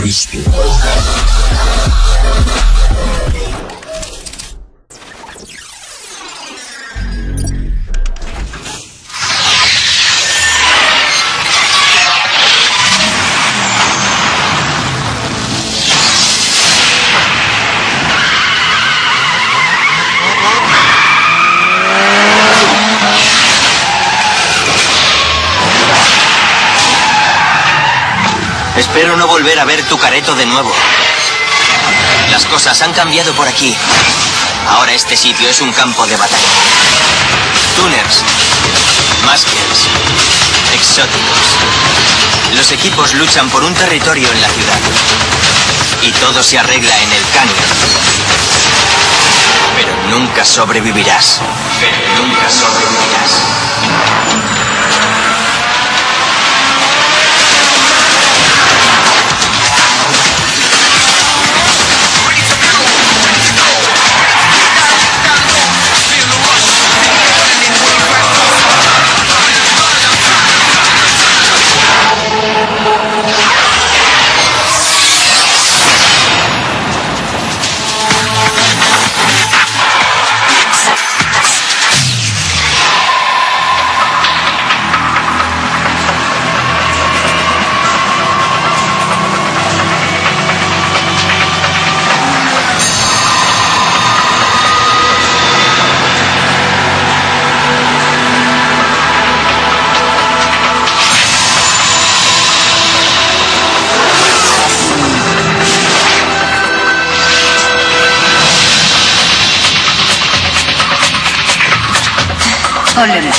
Cristo. Espero no volver a ver tu careto de nuevo. Las cosas han cambiado por aquí. Ahora este sitio es un campo de batalla. Tuners, Maskers, exóticos. Los equipos luchan por un territorio en la ciudad. Y todo se arregla en el cañón. Pero nunca sobrevivirás. Pero nunca sobrevivirás. söylemedi.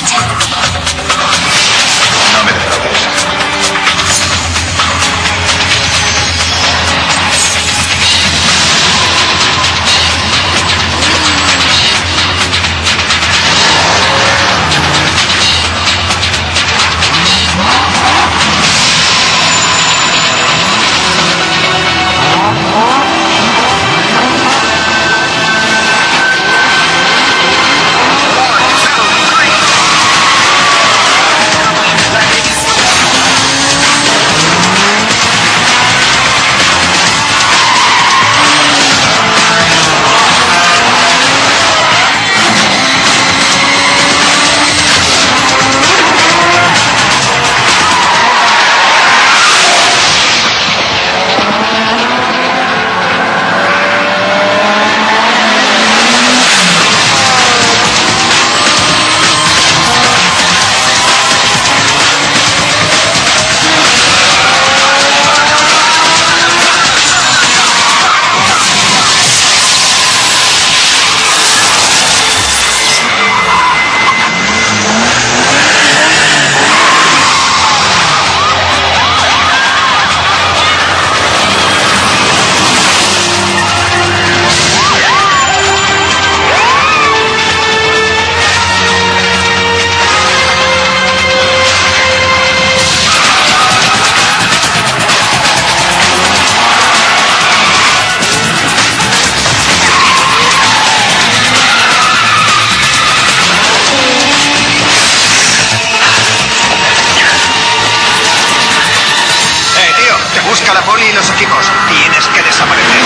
Y los equipos. Tienes que desaparecer.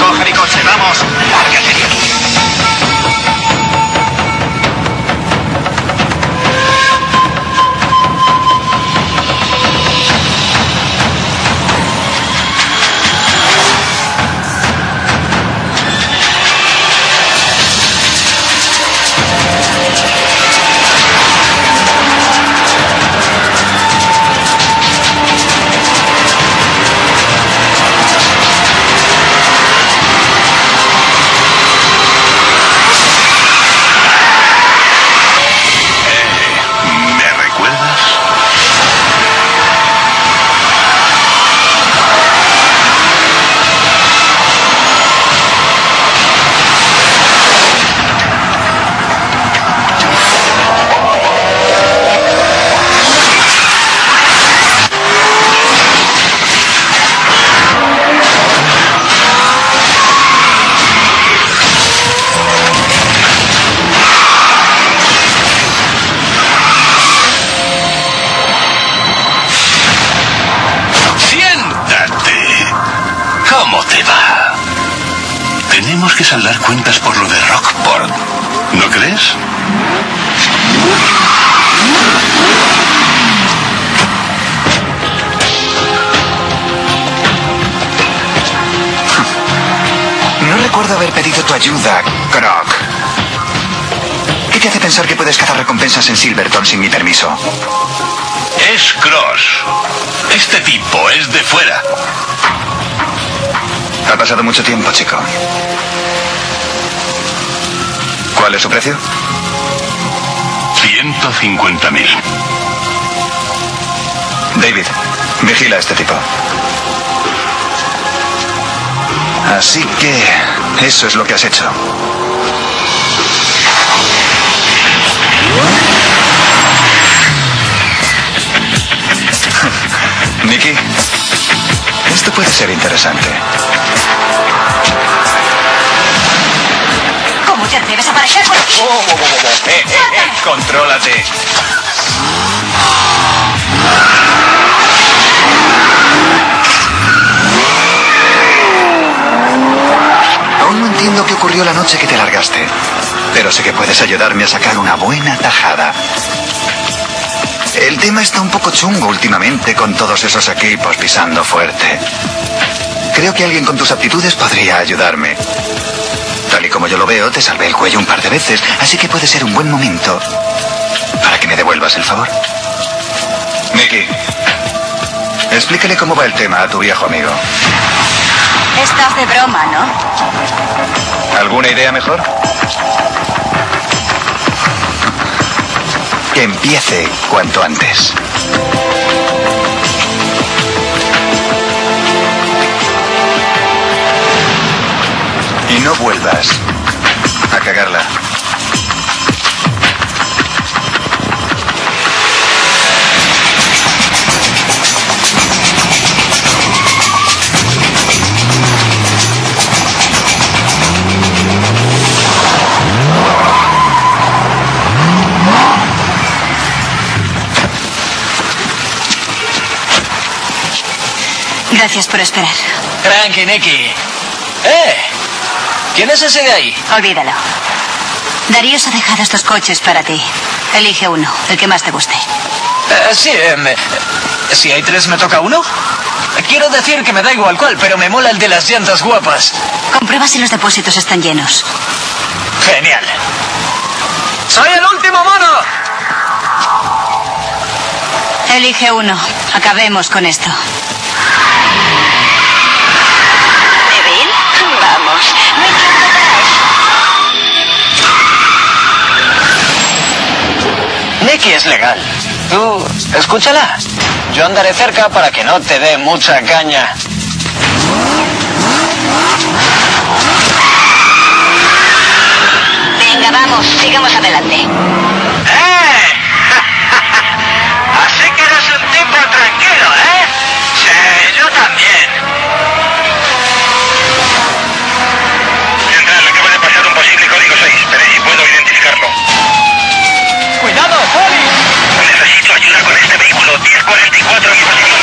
Coge mi coche, vamos. Lárgate de aquí. Cuentas por lo de Rockport. ¿No crees? No recuerdo haber pedido tu ayuda, Croc. ¿Qué te hace pensar que puedes cazar recompensas en Silverton sin mi permiso? Es Cross. Este tipo es de fuera. Ha pasado mucho tiempo, chico. ¿Cuál es su precio? 150 mil. David, vigila a este tipo. Así que eso es lo que has hecho. Nicky, esto puede ser interesante. ¿Cómo te atreves a aparecer por aquí? Eh, eh, eh, contrólate. Aún no entiendo qué ocurrió la noche que te largaste, pero sé que puedes ayudarme a sacar una buena tajada. El tema está un poco chungo últimamente con todos esos equipos pisando fuerte. Creo que alguien con tus aptitudes podría ayudarme. Veo, te salvé el cuello un par de veces, así que puede ser un buen momento para que me devuelvas el favor. Nicky, explícale cómo va el tema a tu viejo amigo. Estás de broma, ¿no? ¿Alguna idea mejor? Que empiece cuanto antes. Y no vuelvas a cagarla. Gracias por esperar. Tranqui, Nicky. ¡Eh! ¿Quién es ese de ahí? Olvídalo. Darío ha dejado estos coches para ti. Elige uno, el que más te guste. Eh, sí, eh, me- si hay tres, ¿me toca uno? Quiero decir que me da igual cuál, pero me mola el de las llantas guapas. Comprueba si los depósitos están llenos. Genial. ¡Soy el último mono! Elige uno. Acabemos con esto. Es legal. Tú, escúchala. Yo andaré cerca para que no te dé mucha caña. Venga, vamos, sigamos adelante. ¡Eh! Así que eres un tipo tranquilo, ¿eh? Sí, yo también. Central, acaba de pasar un posible código 6, pero si puedo identificarlo. ¡Cuidado, Poli! Necesito ayuda con este vehículo. 1044 en posición.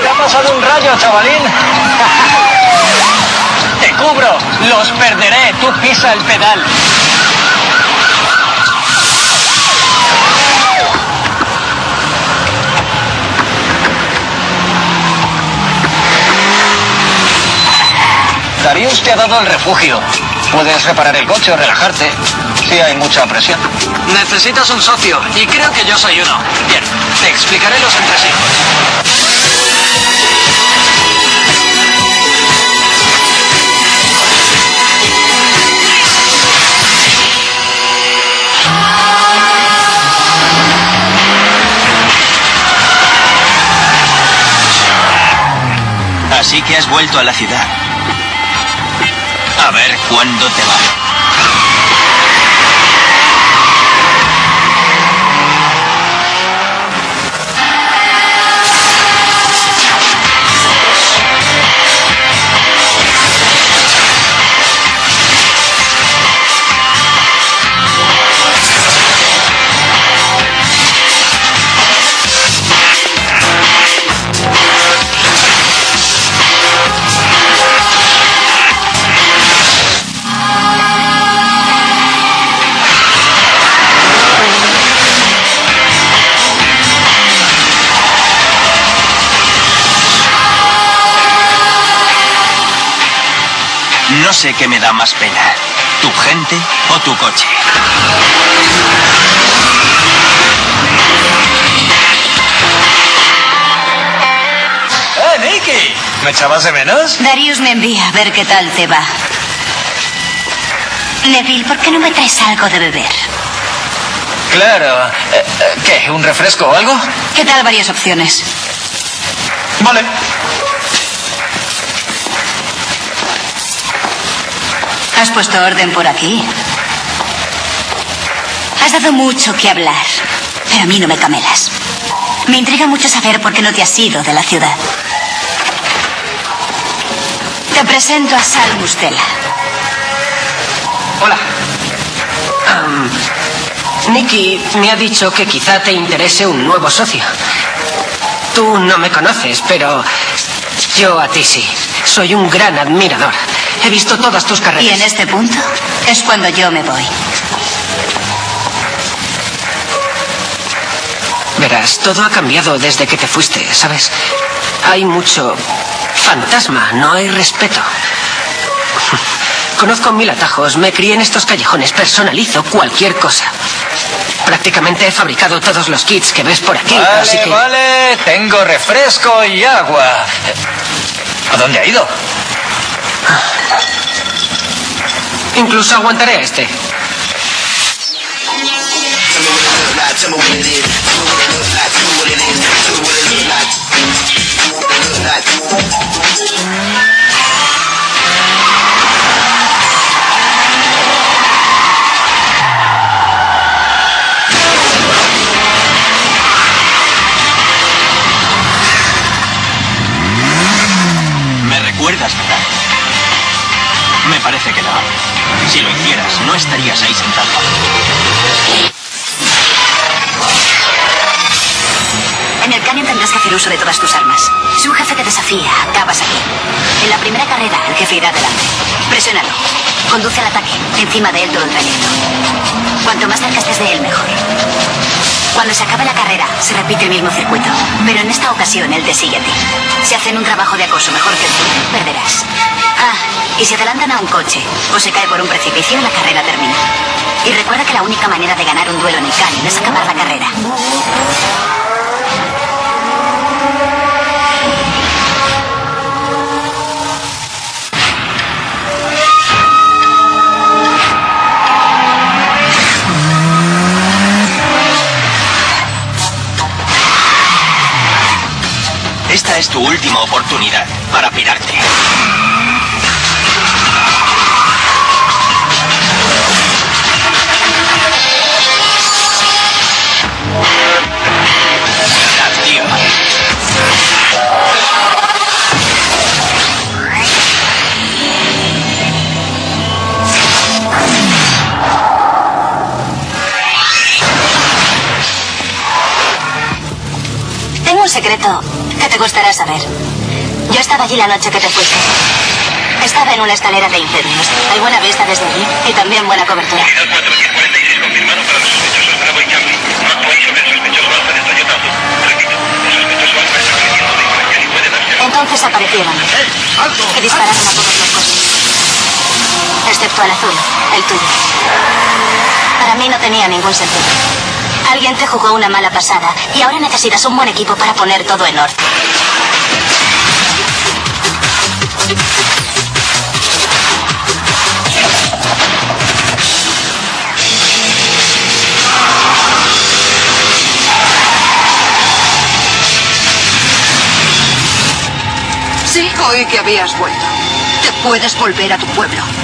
¡Te ha rayo, chavalín! ¡Te cubro! ¡Los perderé! ¡Tú pisa el pedal! Darius te ha dado el refugio. Puedes reparar el coche o relajarte. Si hay mucha presión. Necesitas un socio, y creo que yo soy uno. Bien, te explicaré los que has vuelto a la ciudad. A ver cuándo te va. No sé qué me da más pena, tu gente o tu coche. ¡Eh, Nicky! ¿Me echabas de menos? Darius me envía a ver qué tal te va. Neville, ¿por qué no me traes algo de beber? Claro. Eh, eh, ¿Qué? ¿Un refresco o algo? ¿Qué tal varias opciones? Vale. ¿Has puesto orden por aquí? Has dado mucho que hablar, pero a mí no me camelas. Me intriga mucho saber por qué no te has ido de la ciudad. Te presento a Sal Mustela. Hola. Am, Nicky me ha dicho que quizá te interese un nuevo socio. Tú no me conoces, pero yo a ti sí. Soy un gran admirador. He visto todas tus Y carreras. en este punto es cuando yo me voy. Verás, todo ha cambiado desde que te fuiste, ¿sabes? Hay mucho fantasma, no hay respeto. Conozco mil atajos, me crié en estos callejones, personalizo cualquier cosa. Prácticamente he fabricado todos los kits que ves por aquí, así Vale, que... vale. Tengo refresco y agua. ¿A dónde ha ido? Incluso aguantaré este. Conduce al ataque, encima de él todo el trayecto. Cuanto más cerca estés de él, mejor. Cuando se acabe la carrera, se repite el mismo circuito. Pero en esta ocasión, él te sigue a ti. Si hacen un trabajo de acoso mejor que tú, perderás. Ah, y si adelantan a un coche o se cae por un precipicio, la carrera termina. Y recuerda que la única manera de ganar un duelo en el cañón es acabar la carrera. Última oportunidad para pirarte. Gustará saber. Yo estaba allí la noche que te fuiste. Estaba en una escalera de incendios. Hay buena vista desde allí y también buena cobertura. Entonces aparecieron. Que dispararon a todos los coches. Excepto al azul, el tuyo. Para mí no tenía ningún sentido. Alguien te jugó una mala pasada y ahora necesitas un buen equipo para poner todo en orden. Sí, oí que habías vuelto. Te puedes volver a tu pueblo.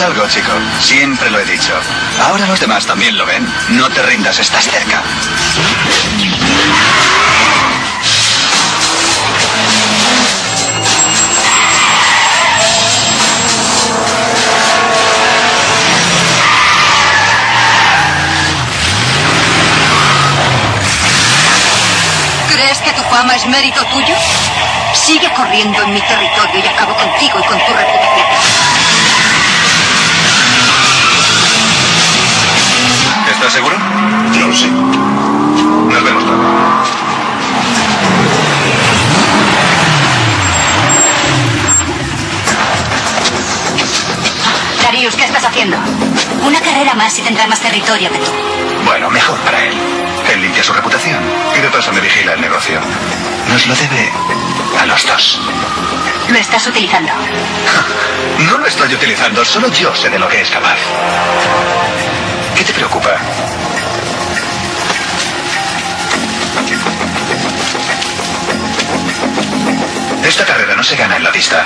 Algo, chico? Siempre lo he dicho. Ahora los demás también lo ven. No te rindas, estás cerca. ¿Crees que tu fama es mérito tuyo? Sigue corriendo en mi territorio y acabo contigo y con tu reputación. ¿Estás seguro? No lo sé. Nos vemos luego. Darius, ¿qué estás haciendo? Una carrera más y tendrá más territorio que tú. Bueno, mejor para él. Él limpia su reputación y de paso me vigila el negocio. Nos lo debe a los dos. Lo estás utilizando. No lo estoy utilizando, solo yo sé de lo que es capaz. ¿Qué te preocupa? Esta carrera no se gana en la pista.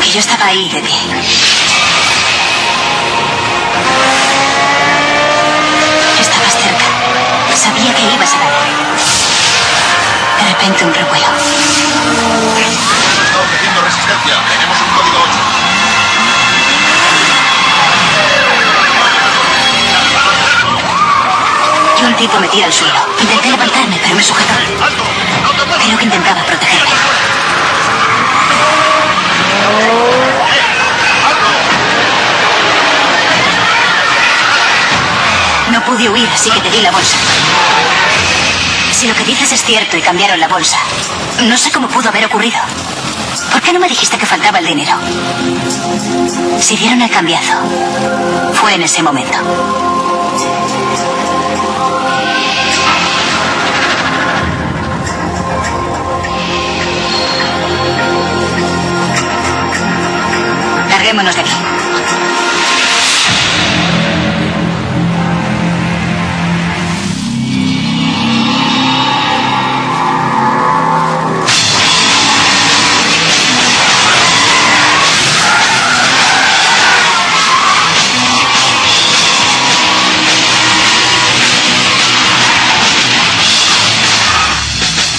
Que yo estaba ahí de pie. Estabas cerca. Sabía que ibas a ganar. De repente un revuelo. Está ofreciendo resistencia. Tenemos un código 8. Y un tipo me tira al suelo. Intenté levantarme, pero me sujetó. Creo que intentaba protegerme. No pude huir, así que te di la bolsa. Si lo que dices es cierto y cambiaron la bolsa, no sé cómo pudo haber ocurrido. ¿Por qué no me dijiste que faltaba el dinero? Si dieron el cambiazo, fue en ese momento.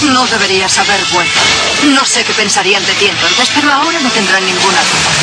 No deberías haber vuelto. No sé qué pensarían de ti entonces, pero ahora no tendrán ninguna duda.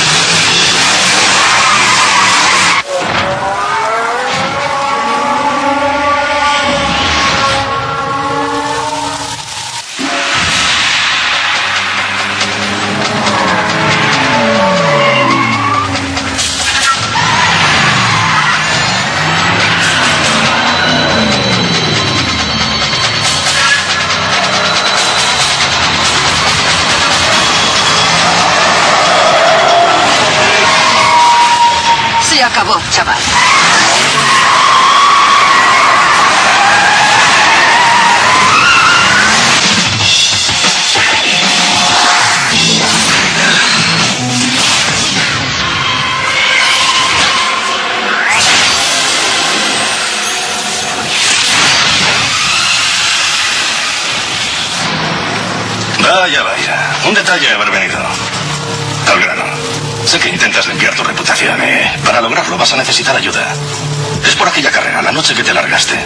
Acabó, chaval. Vaya, vaya. Un detalle haber venido. Que intentas limpiar tu reputación, ¿eh? Para lograrlo vas a necesitar ayuda. Es por aquella carrera, la noche que te largaste.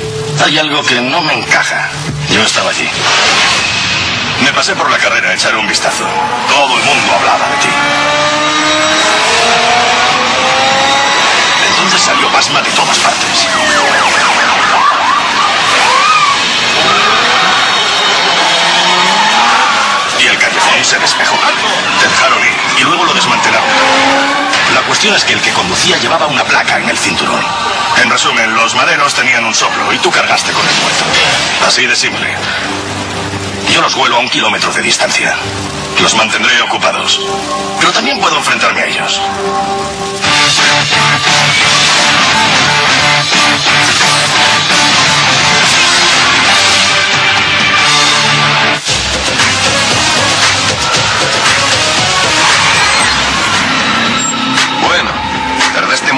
Hay algo que no me encaja. Yo estaba allí. Me pasé por la carrera a echar un vistazo. Todo el mundo hablaba de ti. Es que el que conducía llevaba una placa en el cinturón. En resumen, los maderos tenían un soplo y tú cargaste con el muerto. Así de simple. Yo los vuelo a un kilómetro de distancia. Los mantendré ocupados. Pero también puedo enfrentarme a ellos.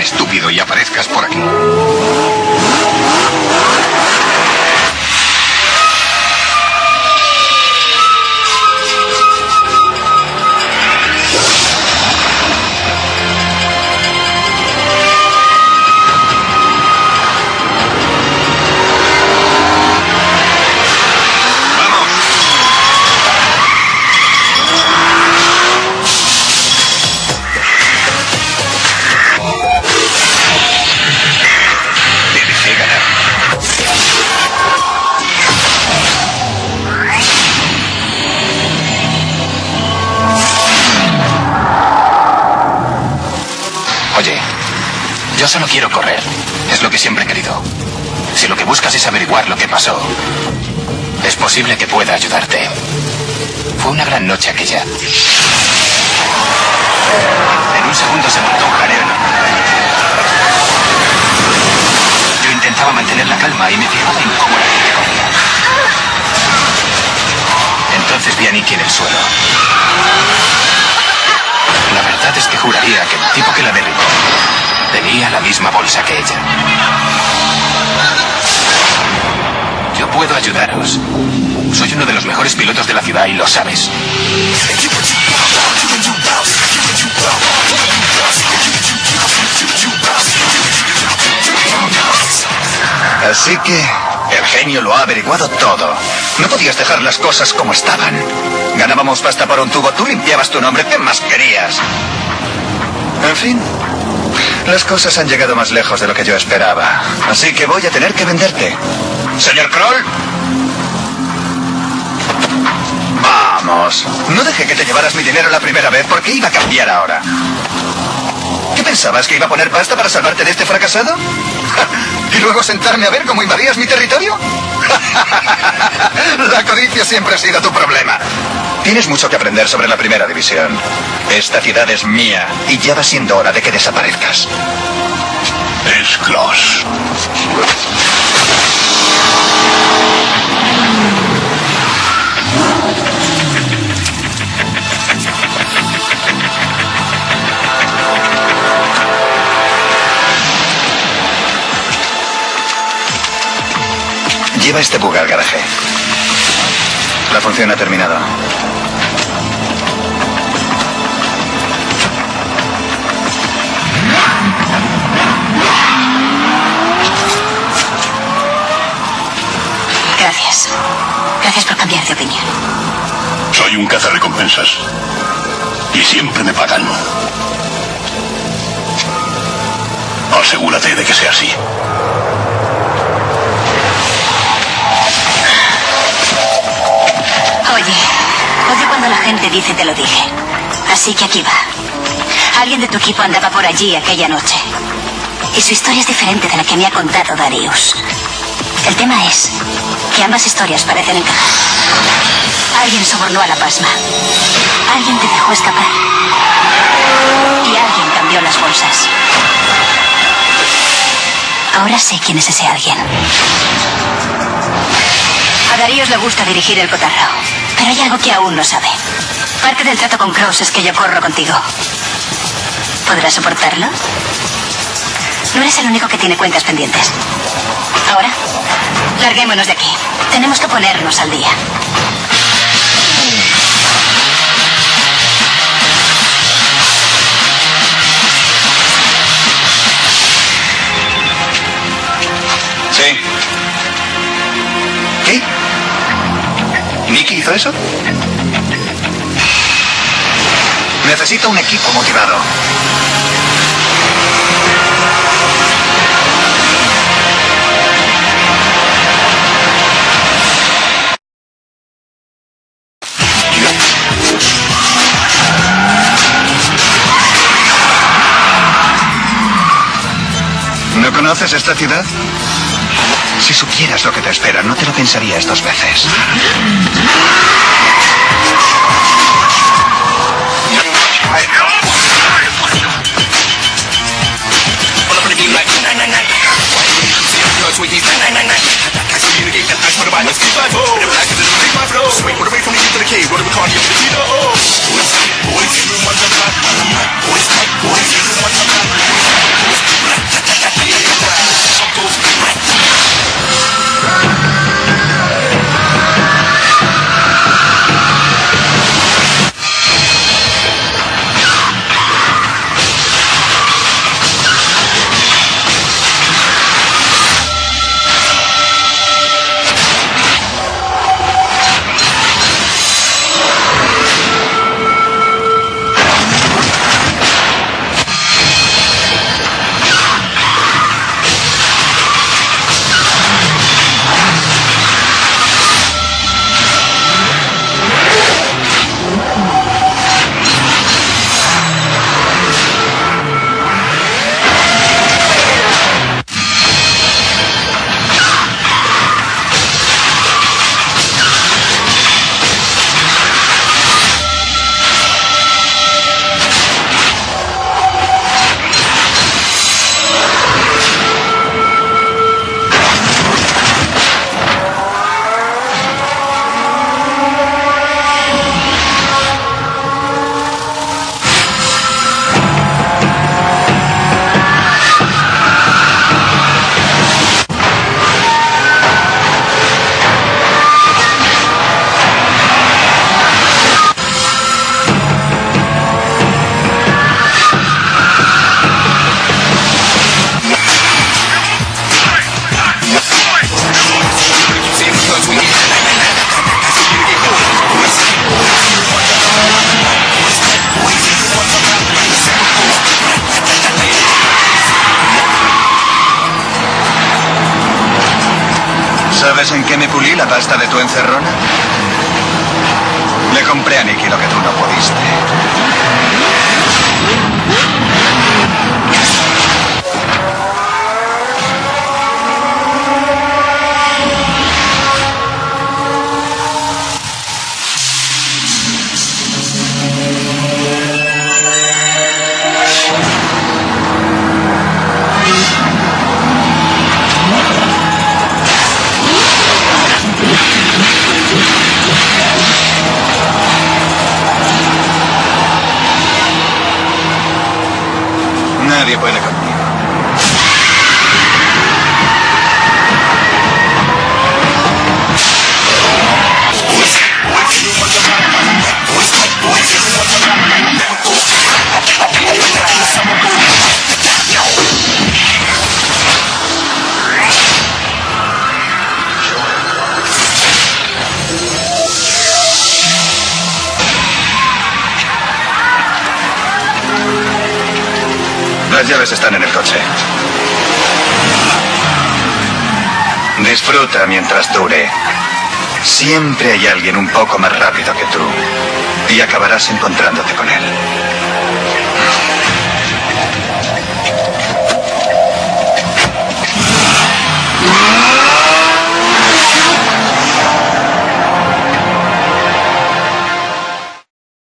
estúpido y aparezcas por aquí. Posible que pueda ayudarte. Fue una gran noche aquella. En un segundo se montó un jaleo. Yo intentaba mantener la calma y me fijaba en cómo la. Entonces vi a Nicky en el suelo. La verdad es que juraría que el tipo que la derribó tenía la misma bolsa que ella. Yo puedo ayudaros. Soy uno de los mejores pilotos de la ciudad y lo sabes. Así que el genio lo ha averiguado todo. No podías dejar las cosas como estaban. Ganábamos pasta por un tubo, tú limpiabas tu nombre, ¿qué más querías? En fin, las cosas han llegado más lejos de lo que yo esperaba. Así que voy a tener que venderte. Señor Kroll. Vamos, no dejé que te llevaras mi dinero la primera vez porque iba a cambiar ahora. ¿Qué pensabas? ¿Que iba a poner pasta para salvarte de este fracasado? ¿Y luego sentarme a ver cómo invadías mi territorio? La codicia siempre ha sido tu problema. Tienes mucho que aprender sobre la primera división. Esta ciudad es mía y ya va siendo hora de que desaparezcas. Es Klaus. Lleva este bug al garaje. La función ha terminado. Gracias. Gracias por cambiar de opinión. Soy un cazarrecompensas. Y siempre me pagan. Asegúrate de que sea así. Oye, oye cuando la gente dice te lo dije. Así que aquí va. Alguien de tu equipo andaba por allí aquella noche. Y su historia es diferente de la que me ha contado Darius. El tema es que ambas historias parecen encajar. Alguien sobornó a la pasma. Alguien te dejó escapar. Y alguien cambió las bolsas. Ahora sé quién es ese alguien. A Daríos le gusta dirigir el cotarro, pero hay algo que aún no sabe. Parte del trato con Kraus es que yo corro contigo. ¿Podrás soportarlo? No eres el único que tiene cuentas pendientes. Ahora, larguémonos de aquí. Tenemos que ponernos al día. Sí. ¿Nicky hizo eso? Necesito un equipo motivado. ¿No conoces esta ciudad? Si supieras lo que te espera, no te lo pensarías dos veces. ¿Sabes en qué me pulí la pasta de tu encerrona? Le compré a Nicky lo que tú no pudiste. வெளியே போய் எனக்கு están en el coche. Disfruta mientras dure. Siempre hay alguien un poco más rápido que tú. Y acabarás encontrándote con él.